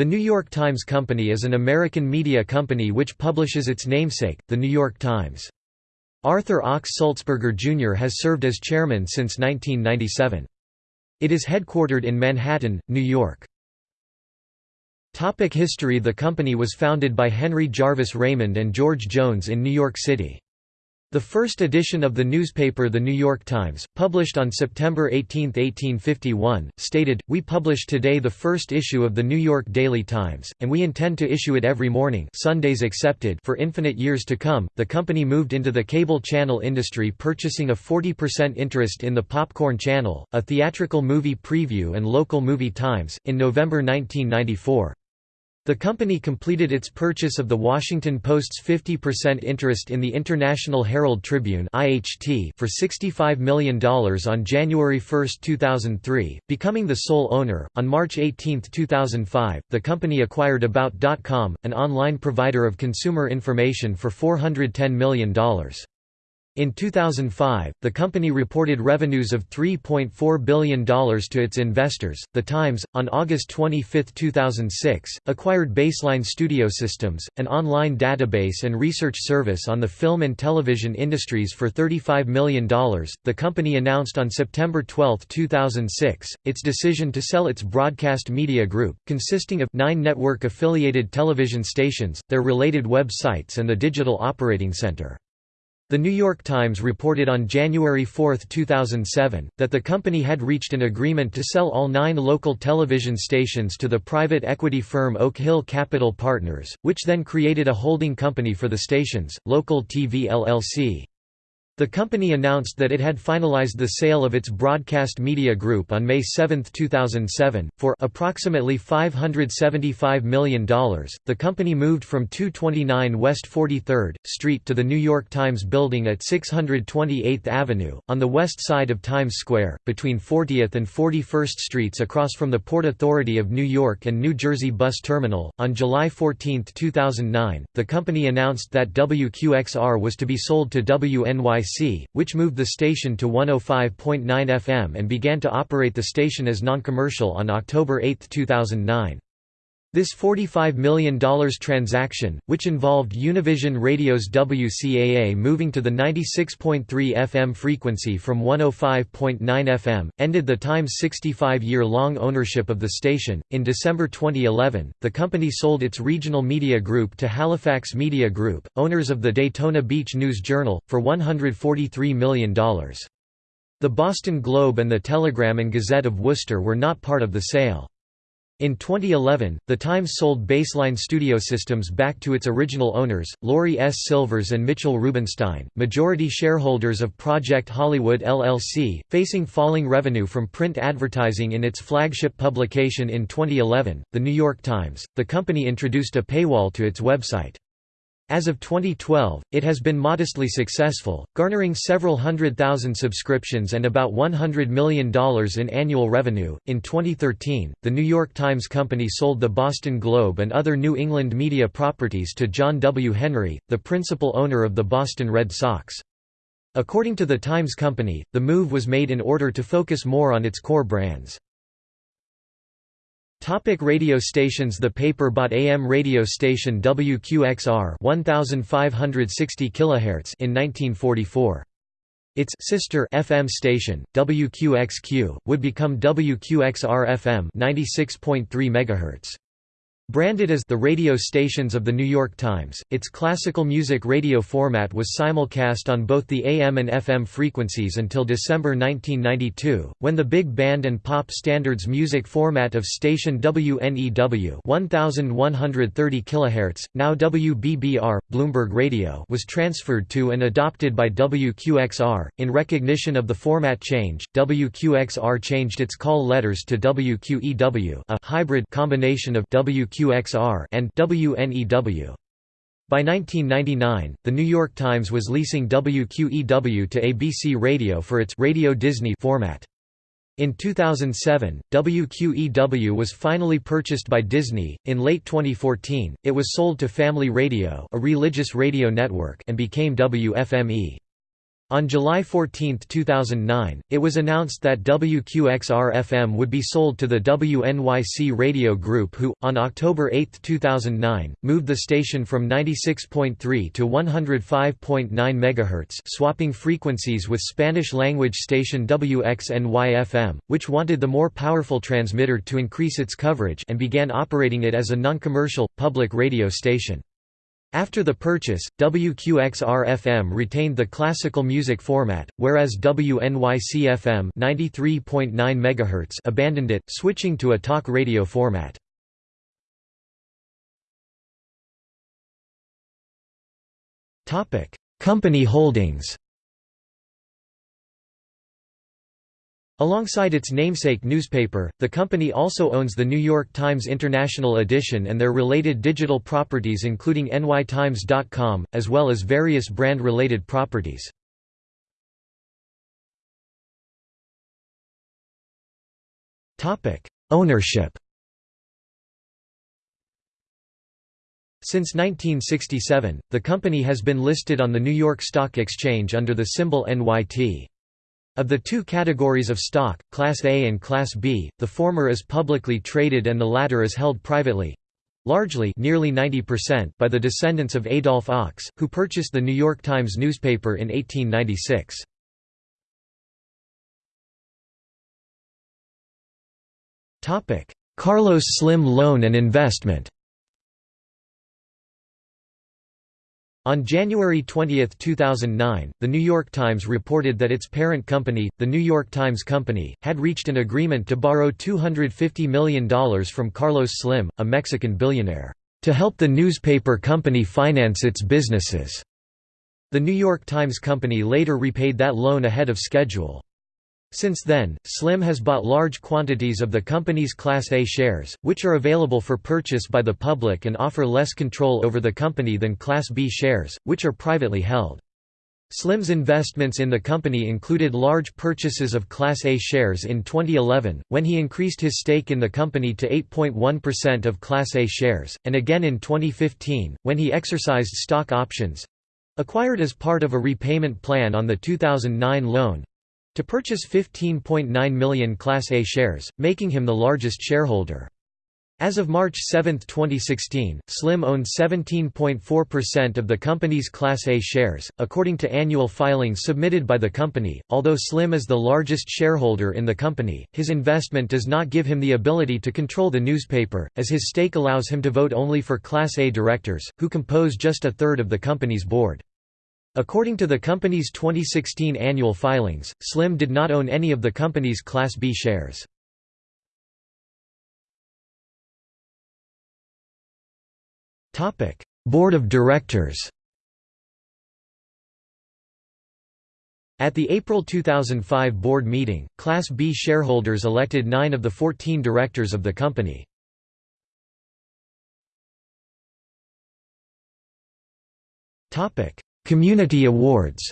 The New York Times Company is an American media company which publishes its namesake, The New York Times. Arthur Ochs Sulzberger Jr. has served as chairman since 1997. It is headquartered in Manhattan, New York. Topic history The company was founded by Henry Jarvis Raymond and George Jones in New York City. The first edition of the newspaper The New York Times, published on September 18, 1851, stated, We publish today the first issue of the New York Daily Times, and we intend to issue it every morning Sundays excepted for infinite years to come. The company moved into the cable channel industry purchasing a 40% interest in the Popcorn Channel, a theatrical movie preview and local movie times, in November 1994. The company completed its purchase of the Washington Post's 50% interest in the International Herald Tribune for $65 million on January 1, 2003, becoming the sole owner. On March 18, 2005, the company acquired About.com, an online provider of consumer information for $410 million. In 2005, the company reported revenues of $3.4 billion to its investors. The Times, on August 25, 2006, acquired Baseline Studio Systems, an online database and research service on the film and television industries for $35 million. The company announced on September 12, 2006, its decision to sell its broadcast media group, consisting of nine network affiliated television stations, their related websites, and the digital operating center. The New York Times reported on January 4, 2007, that the company had reached an agreement to sell all nine local television stations to the private equity firm Oak Hill Capital Partners, which then created a holding company for the stations, Local TV LLC. The company announced that it had finalized the sale of its broadcast media group on May 7, 2007, for approximately $575 million. The company moved from 229 West 43rd Street to the New York Times building at 628th Avenue, on the west side of Times Square, between 40th and 41st Streets across from the Port Authority of New York and New Jersey Bus Terminal. On July 14, 2009, the company announced that WQXR was to be sold to WNYC which moved the station to 105.9 FM and began to operate the station as non-commercial on October 8, 2009. This $45 million transaction, which involved Univision Radio's WCAA moving to the 96.3 FM frequency from 105.9 FM, ended the Times' 65 year long ownership of the station. In December 2011, the company sold its regional media group to Halifax Media Group, owners of the Daytona Beach News Journal, for $143 million. The Boston Globe and the Telegram and Gazette of Worcester were not part of the sale. In 2011, The Times sold Baseline Studio Systems back to its original owners, Laurie S. Silvers and Mitchell Rubenstein, majority shareholders of Project Hollywood LLC, facing falling revenue from print advertising in its flagship publication in 2011, The New York Times. The company introduced a paywall to its website. As of 2012, it has been modestly successful, garnering several hundred thousand subscriptions and about $100 million in annual revenue. In 2013, the New York Times Company sold the Boston Globe and other New England media properties to John W. Henry, the principal owner of the Boston Red Sox. According to the Times Company, the move was made in order to focus more on its core brands. Topic radio stations The paper-bought AM radio station WQXR 1560 kHz in 1944. Its sister FM station, WQXQ, would become WQXR-FM 96.3 MHz. Branded as the radio stations of The New York Times, its classical music radio format was simulcast on both the AM and FM frequencies until December 1992, when the big band and pop standards music format of station WNEW 1130 kHz, now WBBR, Bloomberg Radio was transferred to and adopted by WQXR. In recognition of the format change, WQXR changed its call letters to WQEW a hybrid combination of WQ WQXR and WNEW. By 1999, The New York Times was leasing WQEW to ABC Radio for its Radio Disney format. In 2007, WQEW was finally purchased by Disney. In late 2014, it was sold to Family Radio, a religious radio network, and became WFME. On July 14, 2009, it was announced that WQXR-FM would be sold to the WNYC Radio Group who, on October 8, 2009, moved the station from 96.3 to 105.9 MHz swapping frequencies with Spanish-language station WXNY-FM, which wanted the more powerful transmitter to increase its coverage and began operating it as a non-commercial, public radio station. After the purchase, WQXR-FM retained the classical music format, whereas WNYC-FM MHz abandoned it, switching to a talk radio format. Company holdings Alongside its namesake newspaper, the company also owns the New York Times International Edition and their related digital properties including nytimes.com, as well as various brand-related properties. Ownership Since 1967, the company has been listed on the New York Stock Exchange under the symbol NYT. Of the two categories of stock, Class A and Class B, the former is publicly traded and the latter is held privately largely nearly 90% by the descendants of Adolph Ochs, who purchased the New York Times newspaper in 1896. Carlos Slim Loan and Investment On January 20, 2009, The New York Times reported that its parent company, The New York Times Company, had reached an agreement to borrow $250 million from Carlos Slim, a Mexican billionaire, to help the newspaper company finance its businesses. The New York Times Company later repaid that loan ahead of schedule. Since then, Slim has bought large quantities of the company's Class A shares, which are available for purchase by the public and offer less control over the company than Class B shares, which are privately held. Slim's investments in the company included large purchases of Class A shares in 2011, when he increased his stake in the company to 8.1% of Class A shares, and again in 2015, when he exercised stock options—acquired as part of a repayment plan on the 2009 loan, to purchase 15.9 million Class A shares, making him the largest shareholder. As of March 7, 2016, Slim owned 17.4% of the company's Class A shares, according to annual filings submitted by the company. Although Slim is the largest shareholder in the company, his investment does not give him the ability to control the newspaper, as his stake allows him to vote only for Class A directors, who compose just a third of the company's board. According to the company's 2016 annual filings, Slim did not own any of the company's Class B shares. Board of Directors At the April 2005 board meeting, Class B shareholders elected nine of the 14 directors of the company. Community awards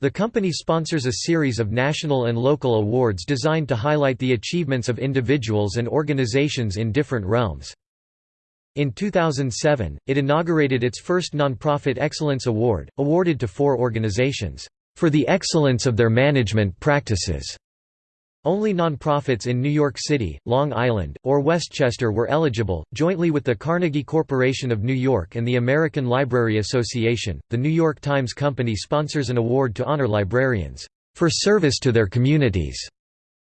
The company sponsors a series of national and local awards designed to highlight the achievements of individuals and organizations in different realms. In 2007, it inaugurated its first nonprofit Excellence Award, awarded to four organizations, "...for the excellence of their management practices." Only nonprofits in New York City, Long Island, or Westchester were eligible. Jointly with the Carnegie Corporation of New York and the American Library Association, the New York Times Company sponsors an award to honor librarians for service to their communities.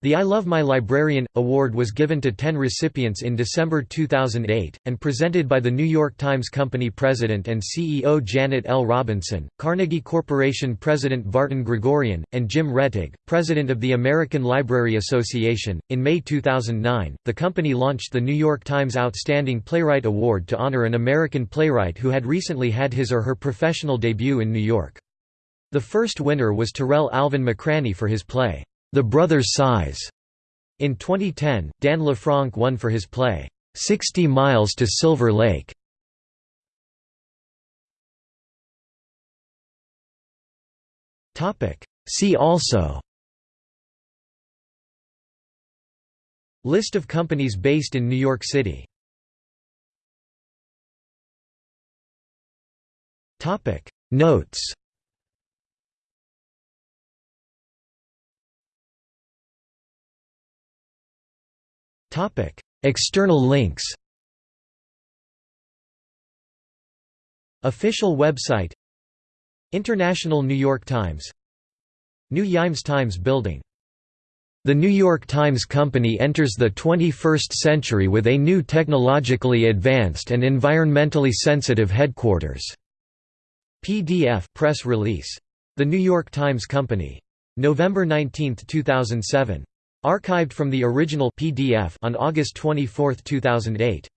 The I Love My Librarian award was given to 10 recipients in December 2008, and presented by the New York Times Company president and CEO Janet L. Robinson, Carnegie Corporation president Vartan Gregorian, and Jim Rettig, president of the American Library Association. In May 2009, the company launched the New York Times Outstanding Playwright Award to honor an American playwright who had recently had his or her professional debut in New York. The first winner was Tarell Alvin McCraney for his play, the Brothers' Size. In 2010, Dan LeFranc won for his play, 60 Miles to Silver Lake. See also. List of companies based in New York City. Notes External links Official website International New York Times New Yimes Times Building The New York Times Company enters the 21st century with a new technologically advanced and environmentally sensitive headquarters. PDF press release. The New York Times Company. November 19, 2007. Archived from the original PDF on August 24, 2008.